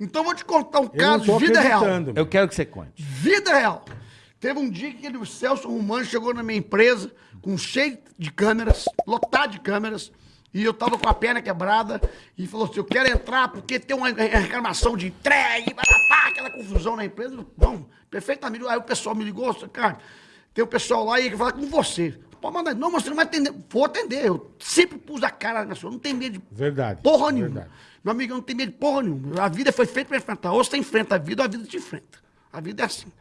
Então eu vou te contar um caso vida real. Eu quero que você conte. Vida real. Teve um dia que ele, o Celso Romano chegou na minha empresa com cheio de câmeras, lotado de câmeras, e eu tava com a perna quebrada e falou assim: Eu quero entrar porque tem uma reclamação de entrega, pá, aquela confusão na empresa. Bom, perfeitamente. Aí o pessoal me ligou, cara, tem o pessoal lá e quer falar com você. Pode mandar, não, mas você não vai atender. Vou atender. Eu sempre pus a cara na sua, não tem medo de Verdade. porra nenhuma. Verdade. Meu amigo, eu não tenho medo de porra nenhuma. A vida foi feita para enfrentar. Ou você enfrenta a vida, ou a vida te enfrenta. A vida é assim.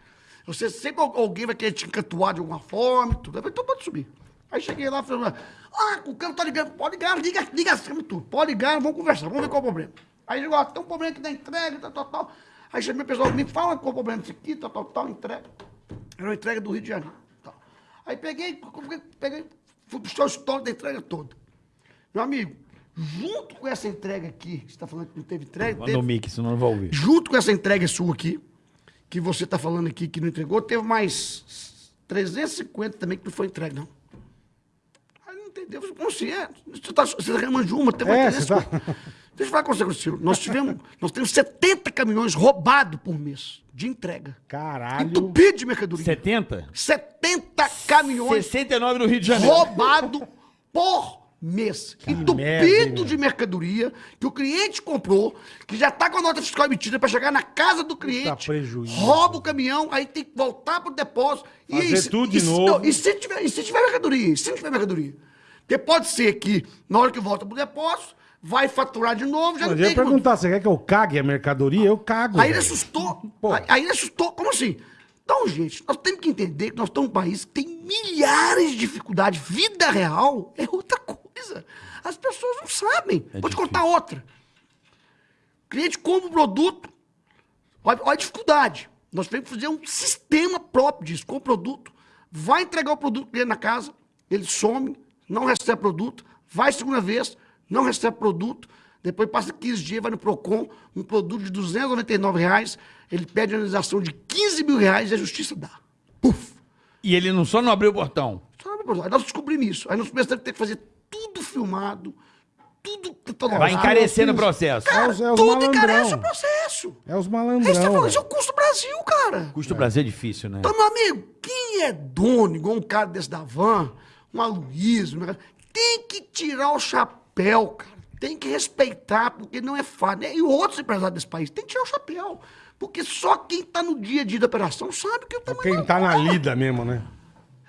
Você sempre al- alguém vai querer te encantuar de alguma forma, e tudo. Eu falei, então pode subir. Aí cheguei lá e falei, ah, o cara tá ligando, pode ligar, liga, liga tudo. Pode ligar, vamos conversar, vamos ver qual é o problema. Aí chegou, ah, tem um problema aqui da entrega, tal, tal, tal. Aí chamei o pessoal, me fala qual é o problema disso aqui, tal, tal, tal, entrega. Era uma entrega do Rio de Janeiro. Aí peguei, peguei, fui puxar o histórico da entrega toda. Meu amigo, junto com essa entrega aqui, você está falando que não teve entrega, Manda o teve, mic, senão não vai ouvir. junto com essa entrega sua aqui, que você está falando aqui que não entregou, teve mais 350 também que não foi entregue, não. Aí não entendeu. Como assim? É, você está você tá reclamando de uma, tem mais É, 350. você tá- Deixa eu falar com você, Ciro. Nós tivemos, nós temos 70 caminhões roubados por mês de entrega. Caralho. Entupido de mercadoria. 70? 70 caminhões 69 no Rio de Janeiro. roubado por mês. merda, Entupido hein, de mercadoria que o cliente comprou, que já está com a nota fiscal emitida para chegar na casa do cliente. prejuízo. Rouba o caminhão, aí tem que voltar pro depósito. Fazer se- tudo de se- novo. não, e, se tiver, e se tiver mercadoria? E se não tiver mercadoria? Porque pode ser que, na hora que volta pro depósito, vai faturar de novo, já não eu ia tem... perguntar, você quer que eu cague a mercadoria? Eu cago. Aí ele assustou. Pô. Aí, aí ele assustou. Como assim? Então, gente, nós temos que entender que nós estamos num país que tem milhares de dificuldades. Vida real é outra coisa. As pessoas não sabem. Vou te contar outra. O cliente compra o produto, olha, olha a dificuldade. Nós temos que fazer um sistema próprio disso, com o produto. Vai entregar o produto para ele na casa, ele some, não recebe produto, vai segunda vez, não recebe produto, depois passa 15 dias, vai no PROCON, um produto de 299 reais, ele pede a indenização de 15 mil reais e a justiça dá. Puf! E ele não só não abriu o portão. Só não é Aí nós descobrimos isso. Aí nós começamos a ter que fazer tudo filmado, tudo catalogado. Vai encarecendo o processo. É os, é os tudo encarece o malandrão. processo. É os Aí você tá malandrão. falando, isso é o custo Brasil, cara. Custo Brasil é difícil, né? Então, meu amigo, quem é dono, igual um cara desse da van, um Aloysio, tem que tirar o chapéu, cara. Tem que respeitar, porque não é fácil. E outros empresários desse país tem que tirar o chapéu. Porque só quem tá no dia a dia da operação sabe que o tamanho Quem da tá na porra. lida mesmo, né?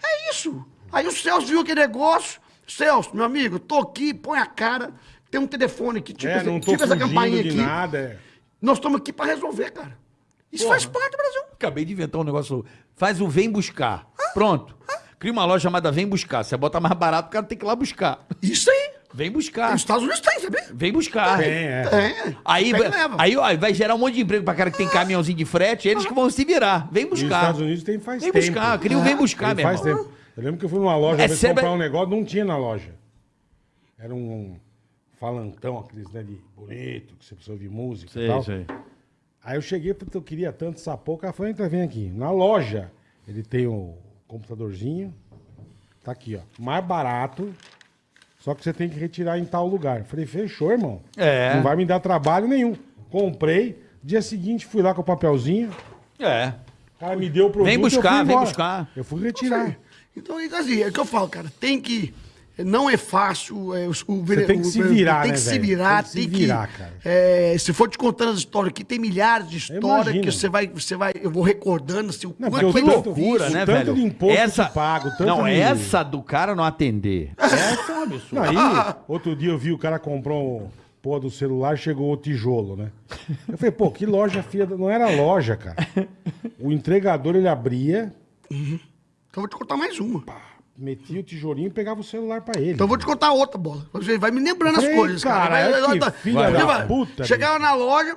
É isso. Aí o Celso viu aquele negócio. Celso, meu amigo, tô aqui, põe a cara. Tem um telefone aqui, tipo, é, essa, não tô tipo essa fugindo campainha de aqui. nada. É. Nós estamos aqui pra resolver, cara. Isso faz parte do Brasil. Acabei de inventar um negócio. Faz o Vem Buscar. Pronto. Cria uma loja chamada Vem Buscar. Você bota mais barato, o cara tem que ir lá buscar. Isso aí. Vem buscar. Nos Estados Unidos tem, sabia? Vem buscar. Tem, é. É. Aí, Pega e vai- leva. aí ó, vai gerar um monte de emprego pra cara que tem caminhãozinho de frete, eles que vão se virar. Vem E os buscar. Estados Unidos tem faz Vem tempo. buscar, cria o Vem buscar, Tem meu faz irmão. tempo. Eu lembro que eu fui numa loja É, vez comprar vai- um negócio, não tinha na loja. Era um falantão, aqueles, né, de bonito, que você precisa ouvir música e tal. Aí eu cheguei, porque eu queria tanto essa o cara falou, entra, vem aqui. Na loja, ele tem o computadorzinho, tá aqui, ó, mais barato, só que você tem que retirar em tal lugar. Falei, fechou, irmão. É. Não vai me dar trabalho nenhum. Comprei, dia seguinte fui lá com o papelzinho, É. o cara me deu o produto Vem eu buscar, fui vem buscar. Eu fui retirar. Então, assim, é o que eu falo, cara. Tem que. Não é fácil. É, o, o, Você tem que se virar, Tem né, que se velho? virar, Tem tem que que. se virar, cara. é, se for te contando as histórias aqui, tem milhares de histórias que você vai, você vai. Eu vou recordando assim, o Não, quanto é difícil. Loucura, né, tanto velho? de imposto essa... que pago, tanto Não, de- essa do cara não atender. Essa é um absurdo. Aí, outro dia eu vi o cara comprou um pô do celular, chegou o tijolo, né? Eu falei, pô, que loja filha da... Não era loja, cara. O entregador, ele abria, Então eu vou te contar mais uma. Metia o tijolinho e pegava o celular pra ele. Então eu vou te contar outra bola. Você vai me lembrando as Ei, coisas, cara. cara, Vai- que vai- filha da vai- puta, Chegava na loja,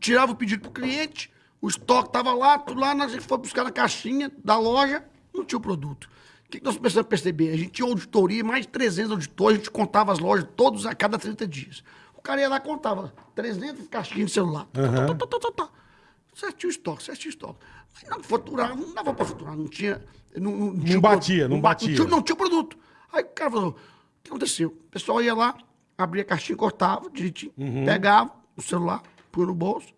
tirava o pedido pro cliente, o estoque tava lá, tudo lá, nós foi buscar na caixinha da loja, não tinha o produto. O que, que nós precisamos perceber? A gente tinha auditoria, mais de 300 auditores, a gente contava as lojas todos a cada 30 dias. O cara ia lá e contava 300 caixinhas de celular. Tá, tá, tá, tá, tá, tá. Certinho o estoque, certinho o estoque. Mas não faturava, não dava pra faturar, não tinha... Não, não, não tinha batia, produto, não ba- batia. tinha- não tinha produto. Aí o cara falou, o que aconteceu? O pessoal ia lá, abria a caixinha, cortava direitinho, Uhum. pegava o celular, punha no bolso,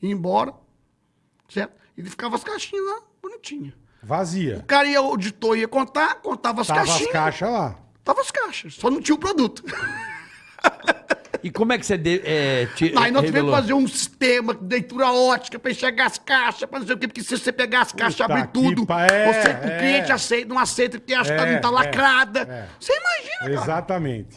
ia embora, certo? Ele ficava as caixinhas lá, bonitinha. Vazia. O cara ia, o auditor ia contar, contava as Tava as caixinhas. caixas lá. Tava as caixas, só não tinha o produto. E como é que você de, é, te, Aí nós tivemos que fazer um sistema de leitura ótica pra enxergar as caixas, pra não sei o quê, porque se você pegar as caixas e abrir tudo, pa- é, você, é. o cliente aceita, não aceita porque acha que É, não tá é, lacrada. é. Você imagina, cara. Exatamente.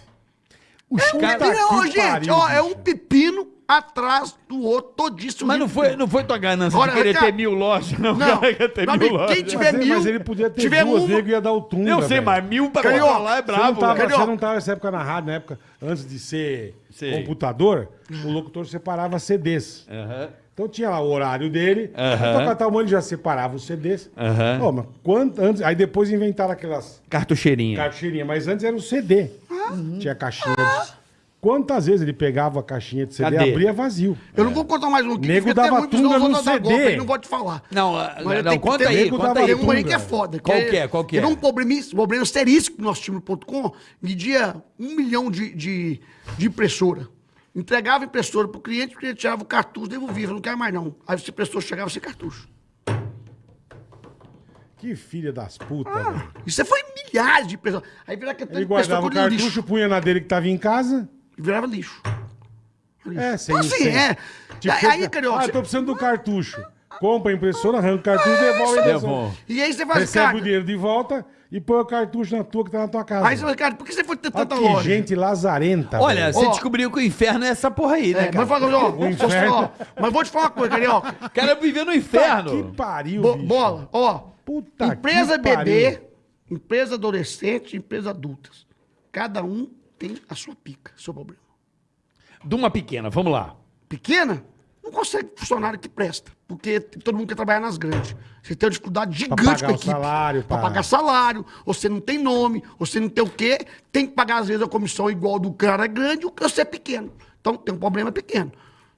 Os É um pepino, gente, ó, é um pepino atrás do outro, todíssimo. Mas não foi, não foi tua ganância Agora, de querer cara, ter mil lojas, não. Não, cara ter mil lojas. quem tiver Mas, mil, mas ele podia ter tiver duas, nego ia dar o tum. Eu sei, mas mil pra Carioca, colocar lá é Você não, bravo. tava? Carioca. você não tava nessa época na rádio, na época, antes de ser Sei. computador, o locutor separava CDs. Aham. Então tinha lá o horário dele, Aham. então um ele já separava os CDs. Aham. Ó, mas quanto, antes, aí depois inventaram aquelas Cartucheirinha. caixinhas, mas antes era o CD. Uhum. Tinha caixinha. de- Quantas vezes ele pegava a caixinha de CD e abria vazio? Eu não vou contar mais um aqui. Nego porque dava tunga no CD. golpe, aí não vou te falar. Não, Mas não, que conta ter- aí, nego conta dava aí. Tem um aí que é foda. Qual que é? Qual que é? Teve um problema, um problema seríssimo que no .com, media um milhão de, de, de impressora. Entregava a impressora pro cliente, o cliente tirava o cartucho, devolvia, não quero mais não. Aí esse impressor chegava sem cartucho. Que filha das putas, Ah, velho. isso foi milhares de impressoras. Aí virava aquele Ele guardava o cartucho, punha na dele que tava em casa. E virava lixo. Lixo. É, sem Então, assim, sem- é. Tipo, aí, Carioca, Ah, tô precisando do cartucho. Compra a impressora, arranca o cartucho, devolve a impressora. Devolve. E aí você faz, Recebe cara... o dinheiro de volta e põe o cartucho na tua que tá na tua casa. Aí você fala, cara, por que você foi ter Olha tanta que loja? gente lazarenta. Olha, velho. você Ó. descobriu que o inferno é essa porra aí, né, É, cara? mas, ó, O eu inferno. ó, mas vou te falar uma coisa, Carioca. O cara viveu no inferno. que pariu, Bo- bicho. bola, ó. Puta empresa que bebê, pariu. empresa adolescente, empresa adultas. Cada um tem a sua pica, seu problema. De uma pequena, vamos lá. Pequena, não consegue funcionário que presta, porque todo mundo quer trabalhar nas grandes. Você tem uma dificuldade gigante pagar com a equipe. salário, Pra pra- pagar salário, você não tem nome, você não tem o quê, tem que pagar às vezes a comissão igual do cara grande, o que você é pequeno. Então tem um problema pequeno.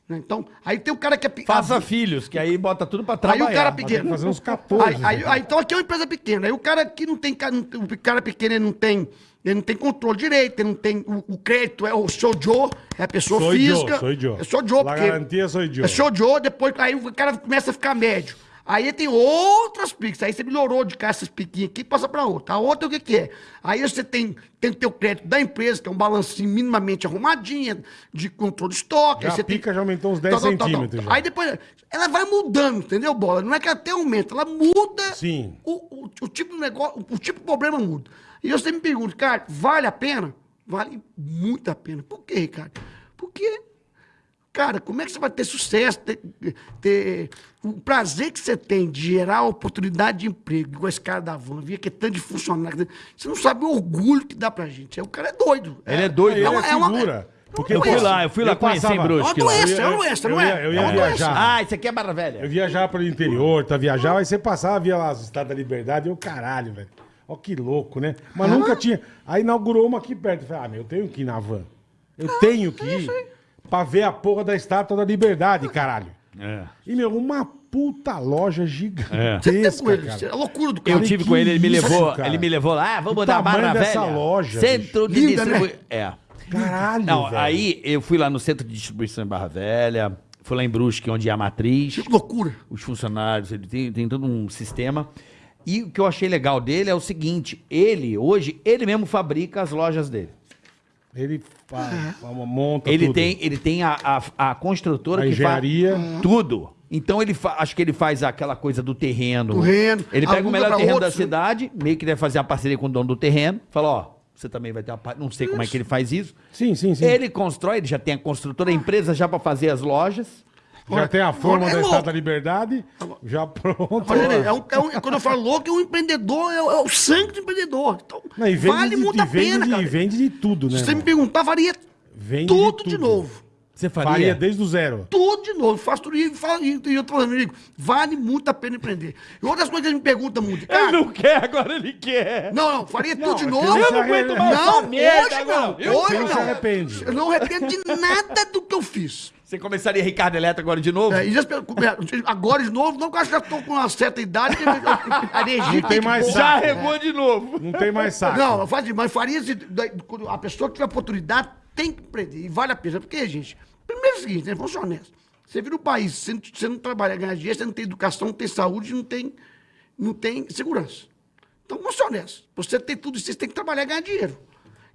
Né? Então, aí tem o cara que é pequeno. Faça filhos, que aí bota tudo pra Aí trabalhar. o cara pequeno. fazer uns 14. Aí, aí- aí, então aqui é uma empresa pequena. Aí o cara que não tem. O cara pequeno ele não tem. Ele não tem controle direito, ele não tem. O, o crédito é o seu Joe, é a pessoa Sou física. Joe, sou Joe. É sou Joe, La porque. garantia sou Joe. É sou Joe, depois aí o cara começa a ficar médio. Aí tem outras piques. Aí você melhorou de cá essas piquinhas aqui e passa pra outra. A outra o que, que é? Aí você tem, tem o teu crédito da empresa, que é um balancinho minimamente arrumadinho, de controle de estoque. Já a pica já aumentou uns 10 Tal, tal, tal, tal. centímetros já. Aí depois, ela vai mudando, entendeu, Bola? Não é que ela até aumenta, ela muda. Sim. O, o, o tipo do negócio, o, o tipo de problema muda. E você me pergunta, cara, vale a pena? Vale muito a pena. Por quê, Ricardo? Porque, cara, como é que você vai ter sucesso, ter, ter o prazer que você tem de gerar oportunidade de emprego, igual esse cara da van, via que é tanto de funcionário. Você não sabe o orgulho que dá pra gente. É, o cara é doido. Ele é doido. Ele É uma- é é uma- figura. Porque Eu fui lá, eu fui lá conhecer em Brusque. É uma doença, é uma doença, não eu é? ia- eu É ia viajar. Ah, isso aqui é Barra Velha. Eu viajava pro interior, tá viajava, aí você passava, via lá os Estados da Liberdade, e eu, caralho, velho. Ó que louco, né? Mas nunca tinha. Aí inaugurou uma aqui perto. Eu falei, ah, meu, eu tenho que ir na van. Eu tenho que ir pra ver a porra da Estátua da Liberdade, caralho. É. E, meu, uma puta loja Você tem com gigantesca, ele, cara. é a loucura do cara. Eu tive que com ele, ele me isso, levou, cara? ele me levou lá, ah, vamos dar Barra Velha. dessa loja, Centro de Linda, né? distribuição. É. Caralho, Não, velho. aí eu fui lá no centro de distribuição em Barra Velha, fui lá em Brusque, onde é a matriz, Que loucura. os funcionários, ele tem, tem todo um sistema. E o que eu achei legal dele é o seguinte, ele, hoje, ele mesmo fabrica as lojas dele. Ele fa- fa- monta Ele tudo. tem, ele tem a, a, a construtora A que engenharia. faz tudo. Então ele fa- acho que ele faz aquela coisa do terreno. Terreno, Ele pega o melhor terreno outros, da né? cidade, meio que deve fazer uma parceria com o dono do terreno. Fala, ó, você também vai ter uma parte. Não sei como é que ele faz isso. Sim, sim, sim. Ele constrói, ele já tem a construtora, a empresa já para fazer as lojas. Já tem a forma é da. Estátua da Liberdade, já pronto. Olha, é um- é um- quando eu falo louco, é um empreendedor, é, o- é o sangue do empreendedor. Então, Não, vale de, muito a vende pena, de- cara. e vende de tudo, né? Se você me irmão? perguntar, faria Vende tudo de de, tudo. novo. Você Faria desde o zero. Tudo de novo. Faço tudo e, falo, e, eu tô falando, amigo, vale muito a pena empreender. E outras coisas que ele me perguntam muito. Cara, não, quer, agora ele quer. não, faria tudo de é que novo. eu não aguento mais Não, hoje não. Eu- hoje não não. se arrepende. Eu não arrependo de nada do que eu fiz. Você começaria Ricardo Eletro agora de novo? É, e pe- agora de novo, não, porque eu acho que já estou com uma certa idade. que A energia Não tem que mais pôr. saco. regou de novo. Não tem mais saco. Não, eu faço assim, mas faria se a pessoa que tiver oportunidade tem que empreender. E vale a pena. Porque, gente, primeiro é o seguinte, né? Vamos ser honestos. Você vira o país, você não, você não trabalha, ganha dinheiro, você não tem educação, não tem saúde, não tem, não tem segurança. Então, vamos ser honestos. Você tem tudo isso, você tem que trabalhar e ganhar dinheiro.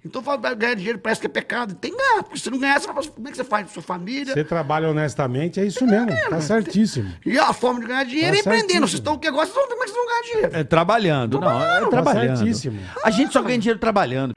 Então, falar ganhar dinheiro parece que é pecado. Tem que ganhar, porque se não ganhar, você fala, como é que você faz com sua família? Você trabalha honestamente, é isso mesmo. Tá certíssimo. E a forma de ganhar dinheiro Tá é empreendendo. Vocês estão o que agora, vocês vão ver como é que vocês vão ganhar dinheiro. É trabalhando. Não, é Tá trabalhando. certíssimo. A gente só ganha dinheiro trabalhando.